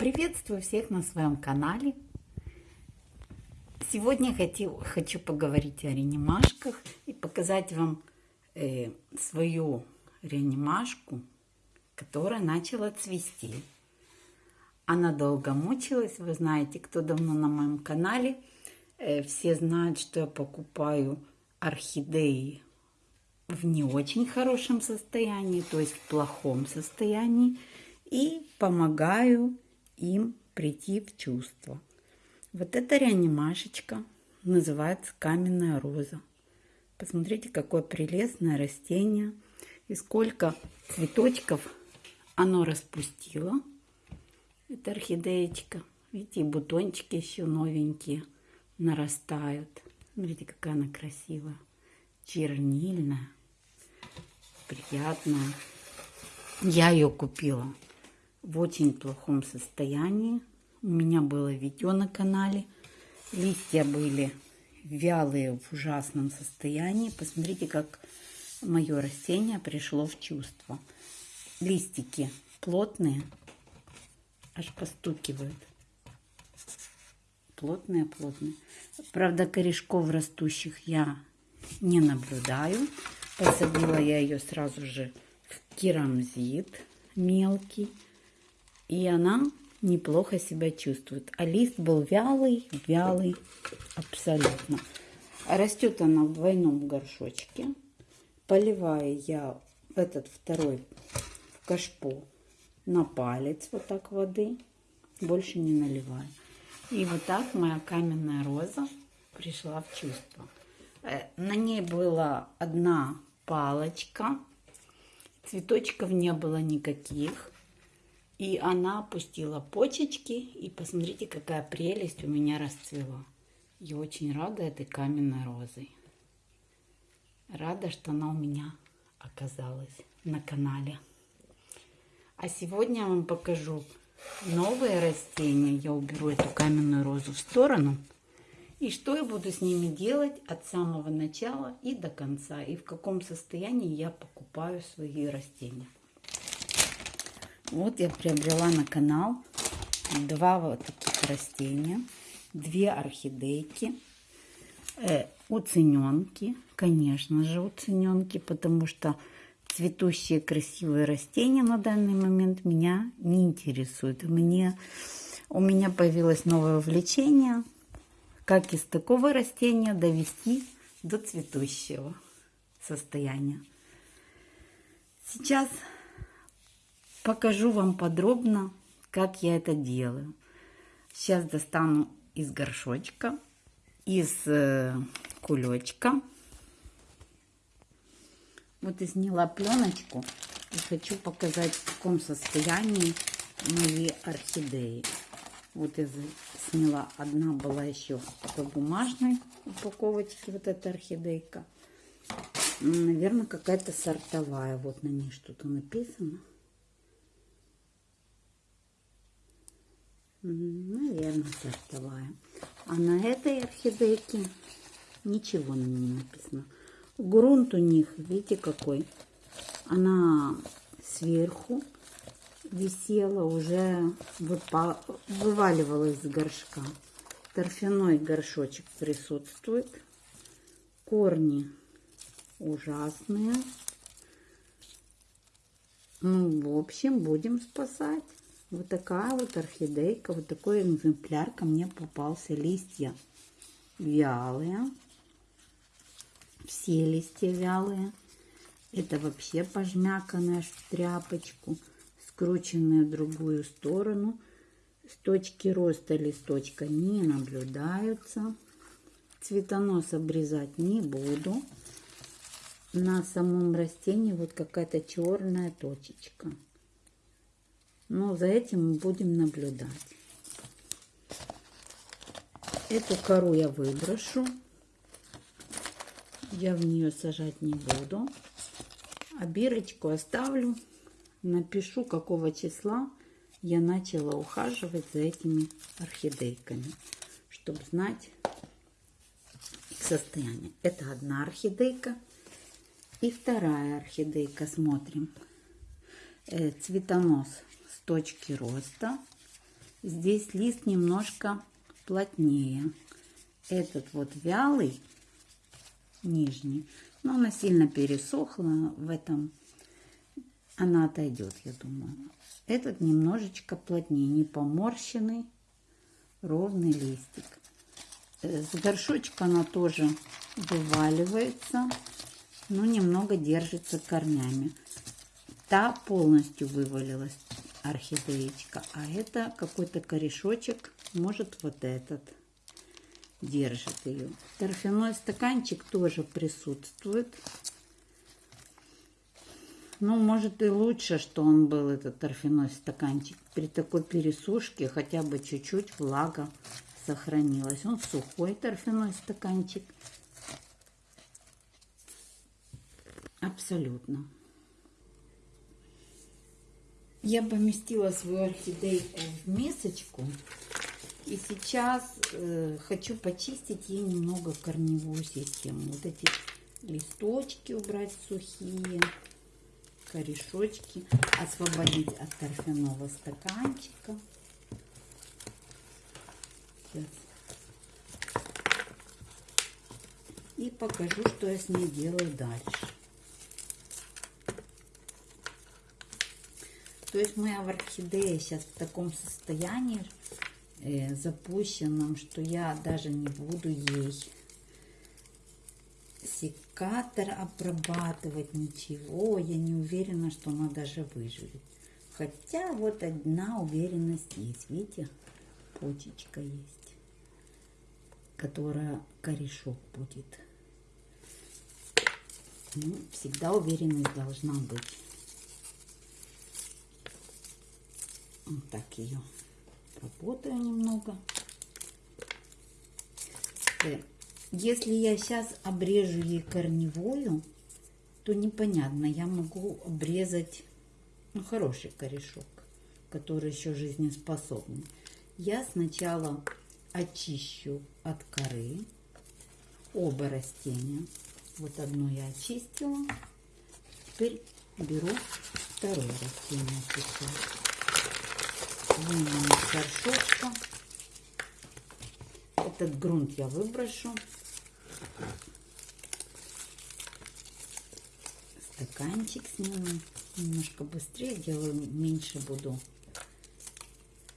Приветствую всех на своем канале. Сегодня хотел, хочу поговорить о реанимашках и показать вам э, свою реанимашку, которая начала цвести. Она долго мучилась, вы знаете, кто давно на моем канале, э, все знают, что я покупаю орхидеи в не очень хорошем состоянии, то есть в плохом состоянии, и помогаю им прийти в чувство. Вот эта реанимашечка называется каменная роза. Посмотрите, какое прелестное растение и сколько цветочков оно распустило. Это орхидеечка. Видите, бутончики еще новенькие нарастают. Смотрите, какая она красивая. Чернильная приятная. Я ее купила в очень плохом состоянии. У меня было видео на канале. Листья были вялые в ужасном состоянии. Посмотрите, как мое растение пришло в чувство. Листики плотные, аж постукивают. Плотные, плотные. Правда, корешков растущих я не наблюдаю. Посадила я ее сразу же в керамзит мелкий. И она неплохо себя чувствует. А лист был вялый, вялый абсолютно. Растет она в двойном горшочке. Поливаю я этот второй в кашпо на палец вот так воды. Больше не наливаю. И вот так моя каменная роза пришла в чувство. Э, на ней была одна палочка. Цветочков не было никаких. И она опустила почечки. И посмотрите, какая прелесть у меня расцвела. Я очень рада этой каменной розой. Рада, что она у меня оказалась на канале. А сегодня я вам покажу новые растения. Я уберу эту каменную розу в сторону. И что я буду с ними делать от самого начала и до конца. И в каком состоянии я покупаю свои растения. Вот я приобрела на канал два вот таких растения. Две орхидейки. Э, уцененки. Конечно же уцененки, потому что цветущие красивые растения на данный момент меня не интересуют. Мне, у меня появилось новое увлечение – как из такого растения довести до цветущего состояния. Сейчас покажу вам подробно, как я это делаю. Сейчас достану из горшочка, из э, кулечка. Вот и сняла пленочку и хочу показать, в каком состоянии мои орхидеи. Вот я сняла. Одна была еще в такой бумажной упаковочке. Вот эта орхидейка. Наверное, какая-то сортовая. Вот на ней что-то написано. Наверное, сортовая. А на этой орхидейке ничего на ней написано. Грунт у них, видите, какой. Она сверху висела уже, вываливалась из горшка. Торфяной горшочек присутствует. Корни ужасные. Ну, в общем, будем спасать. Вот такая вот орхидейка, вот такой экземпляр ко мне попался. Листья вялые. Все листья вялые. Это вообще пожмяканная в тряпочку скрученные в другую сторону. С точки роста листочка не наблюдаются. Цветонос обрезать не буду. На самом растении вот какая-то черная точечка. Но за этим мы будем наблюдать. Эту кору я выброшу. Я в нее сажать не буду. А бирочку оставлю напишу, какого числа я начала ухаживать за этими орхидейками, чтобы знать их состояние. Это одна орхидейка. И вторая орхидейка, смотрим. Э, цветонос точки роста. Здесь лист немножко плотнее. Этот вот вялый, нижний, но она сильно пересохла в этом. Она отойдет, я думаю. Этот немножечко плотнее, не поморщенный, ровный листик. Э, с горшочка она тоже вываливается, но немного держится корнями. Та полностью вывалилась орхидеечка, а это какой-то корешочек, может вот этот держит ее. Торфяной стаканчик тоже присутствует. Ну, может и лучше, что он был, этот торфяной стаканчик. При такой пересушке хотя бы чуть-чуть влага сохранилась. Он сухой торфяной стаканчик. Абсолютно. Я поместила свою орхидейку в мисочку. И сейчас э, хочу почистить ей немного корневую систему. Вот эти листочки убрать сухие, корешочки, освободить от торфяного стаканчика. Сейчас. И покажу, что я с ней делаю дальше. То есть моя орхидея сейчас в таком состоянии э, запущенном, что я даже не буду ей секатор обрабатывать, ничего. Я не уверена, что она даже выживет. Хотя вот одна уверенность есть. Видите, почечка есть, которая корешок будет. Ну, всегда уверенность должна быть. Вот так ее работаю немного. Э, если я сейчас обрежу ей корневую, то непонятно, я могу обрезать ну, хороший корешок, который еще жизнеспособный. Я сначала очищу от коры оба растения. Вот одно я очистила. Теперь беру второе растение сейчас из горшочка. Этот грунт я выброшу. Стаканчик сниму. Немножко быстрее делаю, меньше буду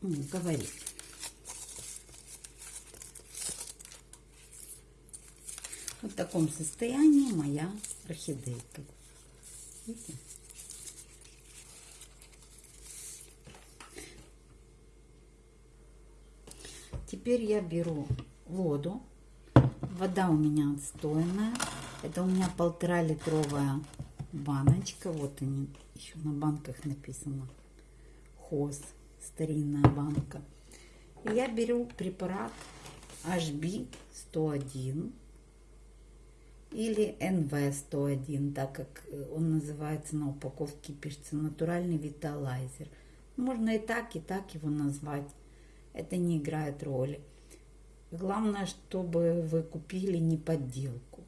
ну, говорить. Вот в таком состоянии моя орхидейка. Видите? Теперь я беру воду. Вода у меня отстойная. Это у меня полтора литровая баночка. Вот они, еще на банках написано. Хоз, старинная банка. И я беру препарат HB 101 или NV 101, так как он называется на упаковке, пишется натуральный виталайзер. Можно и так, и так его назвать это не играет роли. Главное, чтобы вы купили не подделку.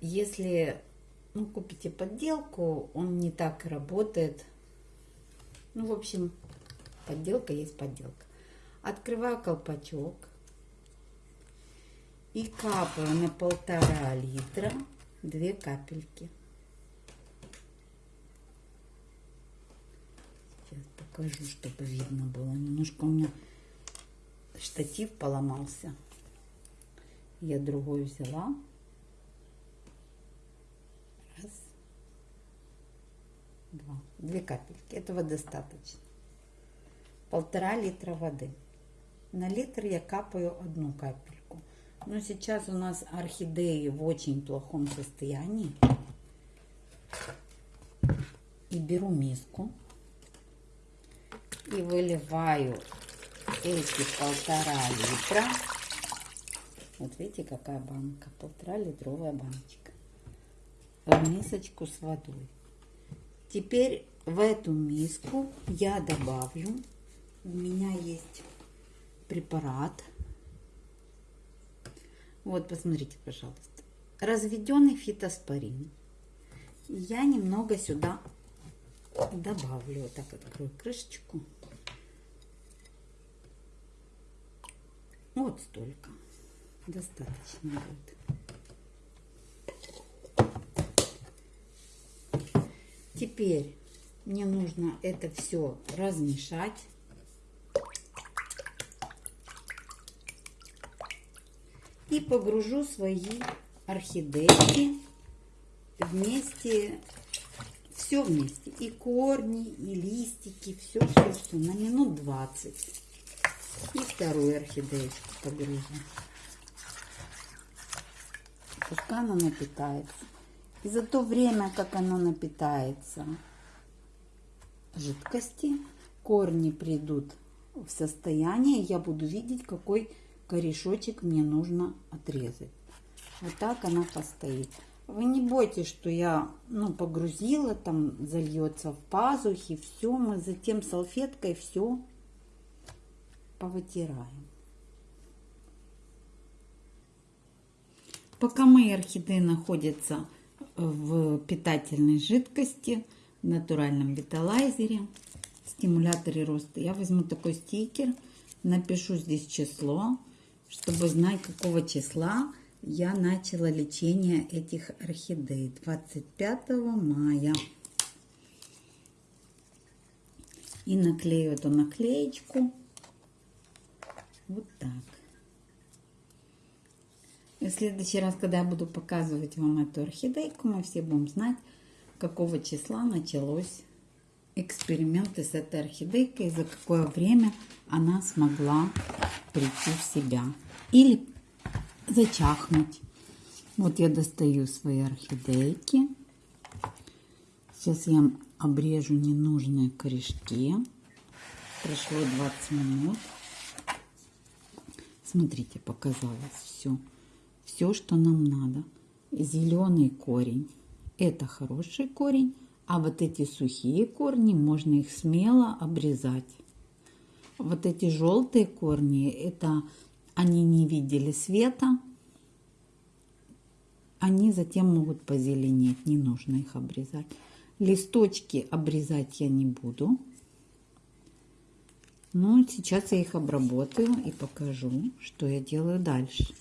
Если ну, купите подделку, он не так работает. Ну, в общем, подделка есть подделка. Открываю колпачок и капаю на полтора литра две капельки. Покажу, чтобы видно было. Немножко у меня штатив поломался. Я другой взяла. Раз. Два. Две капельки. Этого достаточно. Полтора литра воды. На литр я капаю одну капельку. Но сейчас у нас орхидеи в очень плохом состоянии. И беру миску и выливаю эти полтора литра. Вот видите, какая банка, полтора литровая баночка. В мисочку с водой. Теперь в эту миску я добавлю, у меня есть препарат. Вот, посмотрите, пожалуйста. Разведенный фитоспорин. Я немного сюда добавлю. Так открою крышечку. Вот столько. Достаточно будет. Теперь мне нужно это все размешать. И погружу свои орхидейки вместе, все вместе. И корни, и листики, все, все, все. На минут 20. И вторую орхидеечку погружу. Пускай она напитается. И за то время, как она напитается жидкости, корни придут в состояние, я буду видеть, какой корешочек мне нужно отрезать. Вот так она постоит. Вы не бойтесь, что я ну, погрузила, там зальется в пазухи, все, мы затем салфеткой все повытираем. Пока мои орхидеи находятся в питательной жидкости, в натуральном виталайзере, стимуляторе роста, я возьму такой стикер, напишу здесь число, чтобы знать, какого числа я начала лечение этих орхидей. 25 мая. И наклею эту наклеечку вот так. И в следующий раз, когда я буду показывать вам эту орхидейку, мы все будем знать, какого числа началось эксперименты с этой орхидейкой, за какое время она смогла прийти в себя. Или зачахнуть. Вот я достаю свои орхидейки. Сейчас я обрежу ненужные корешки. Прошло 20 минут. Смотрите, показалось все. Все, что нам надо. Зеленый корень. Это хороший корень. А вот эти сухие корни, можно их смело обрезать. Вот эти желтые корни, это они не видели света. Они затем могут позеленеть, не нужно их обрезать. Листочки обрезать я не буду. Но сейчас я их обработаю и покажу, что я делаю дальше.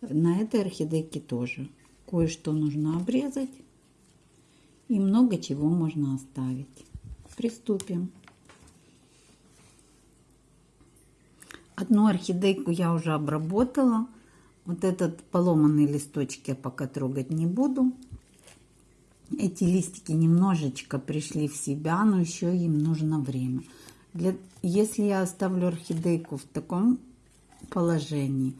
На этой орхидейке тоже кое-что нужно обрезать. И много чего можно оставить. Приступим. Одну орхидейку я уже обработала. Вот этот поломанный листочек я пока трогать не буду. Эти листики немножечко пришли в себя, но еще им нужно время. Для, если я оставлю орхидейку в таком положении,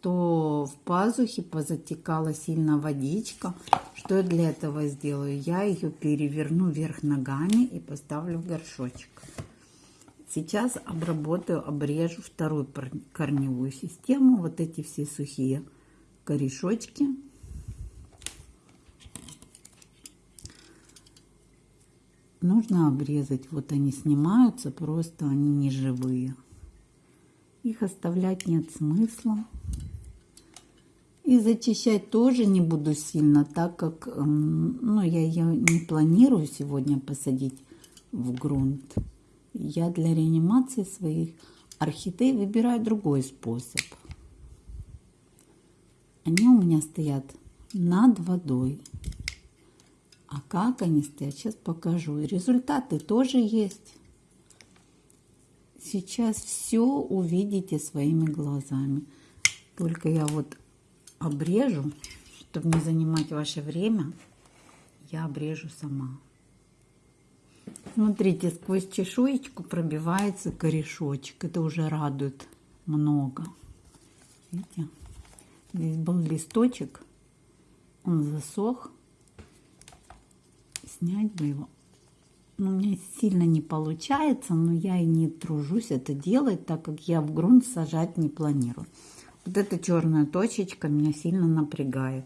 то в пазухе позатекала сильно водичка. Что я для этого сделаю? Я ее переверну вверх ногами и поставлю в горшочек. Сейчас обработаю, обрежу вторую корневую систему. Вот эти все сухие корешочки. Нужно обрезать. Вот они снимаются, просто они не живые. Их оставлять нет смысла. И зачищать тоже не буду сильно, так как ну, я ее не планирую сегодня посадить в грунт. Я для реанимации своих орхидей выбираю другой способ. Они у меня стоят над водой. А как они стоят, сейчас покажу. И результаты тоже есть. Сейчас все увидите своими глазами. Только я вот обрежу, чтобы не занимать ваше время, я обрежу сама. Смотрите, сквозь чешуечку пробивается корешочек. Это уже радует много. Видите? Здесь был листочек, он засох. Снять бы его. Ну, у меня сильно не получается, но я и не тружусь это делать, так как я в грунт сажать не планирую. Вот эта черная точечка меня сильно напрягает.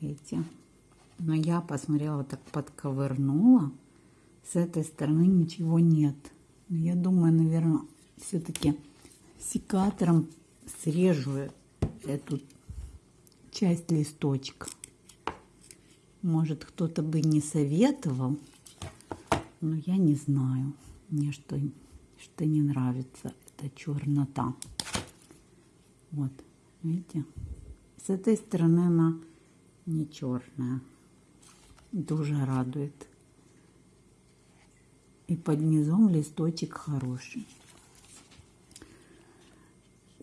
Видите? Но я посмотрела, так подковырнула. С этой стороны ничего нет. Но я думаю, наверное, все-таки секатором срежу эту часть листочка. Может, кто-то бы не советовал, но я не знаю. Мне что, что не нравится, эта чернота. Вот, видите? С этой стороны она не черная. Тоже радует. И под низом листочек хороший.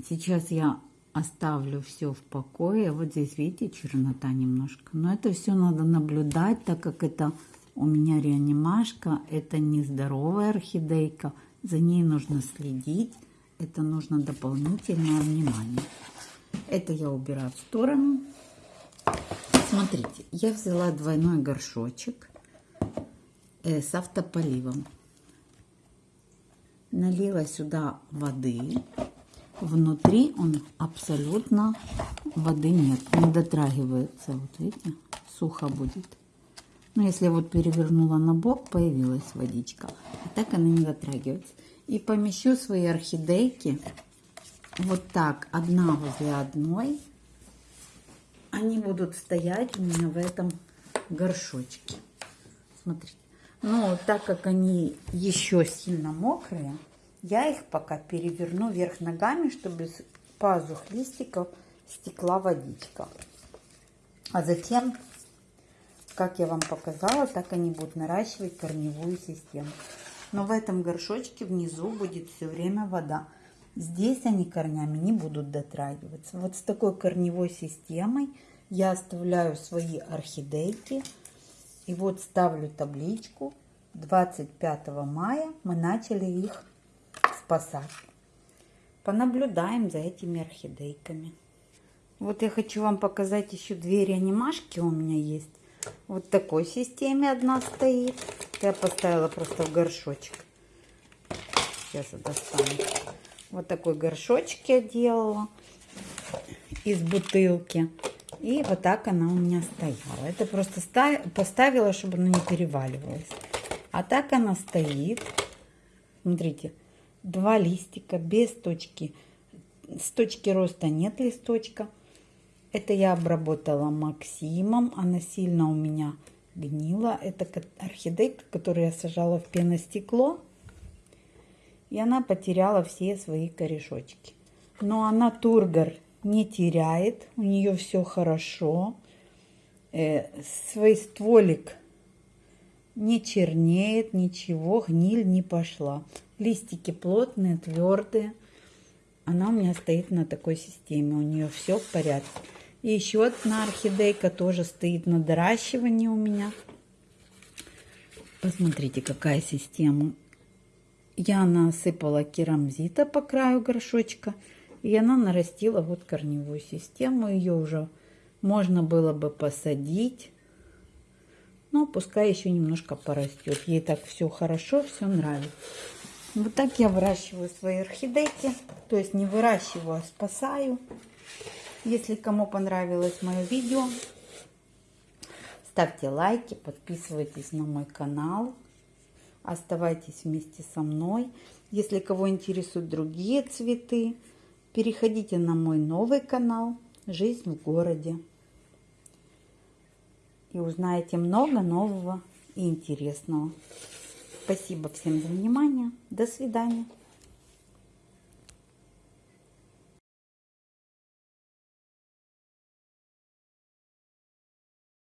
Сейчас я оставлю все в покое. Вот здесь, видите, чернота немножко. Но это все надо наблюдать, так как это у меня реанимашка. Это нездоровая орхидейка. За ней нужно следить. Это нужно дополнительное внимание. Это я убираю в сторону. Смотрите, я взяла двойной горшочек э, с автополивом. Налила сюда воды. Внутри он абсолютно воды нет, не дотрагивается. Вот видите, сухо будет. Но если вот перевернула на бок, появилась водичка. А так она не дотрагивается. И помещу свои орхидейки вот так, одна возле одной. Они будут стоять у меня в этом горшочке. Смотрите. Но так как они еще сильно мокрые, я их пока переверну вверх ногами, чтобы с пазух листиков стекла водичка. А затем, как я вам показала, так они будут наращивать корневую систему. Но в этом горшочке внизу будет все время вода. Здесь они корнями не будут дотрагиваться. Вот с такой корневой системой я оставляю свои орхидейки. И вот ставлю табличку. 25 мая мы начали их спасать. Понаблюдаем за этими орхидейками. Вот я хочу вам показать еще две реанимашки у меня есть. Вот такой системе одна стоит. Я поставила просто в горшочек. Сейчас я достану. Вот такой горшочек я делала из бутылки. И вот так она у меня стояла. Это просто поставила, чтобы она не переваливалась. А так она стоит. Смотрите, два листика без точки. С точки роста нет листочка. Это я обработала Максимом. Она сильно у меня гнила. Это орхидейка, которую я сажала в пеностекло. И она потеряла все свои корешочки. Но она тургор не теряет. У нее все хорошо. Э, свой стволик не чернеет, ничего, гниль не пошла. Листики плотные, твердые. Она у меня стоит на такой системе. У нее все в порядке. И еще одна орхидейка тоже стоит на доращивании у меня. Посмотрите, какая система. Я насыпала керамзита по краю горшочка. И она нарастила вот корневую систему. Ее уже можно было бы посадить. Но пускай еще немножко порастет. Ей так все хорошо, все нравится. Вот так я выращиваю свои орхидейки. То есть не выращиваю, а спасаю. Если кому понравилось мое видео, ставьте лайки, подписывайтесь на мой канал. Оставайтесь вместе со мной. Если кого интересуют другие цветы, переходите на мой новый канал «Жизнь в городе». И узнаете много нового и интересного. Спасибо всем за внимание. До свидания.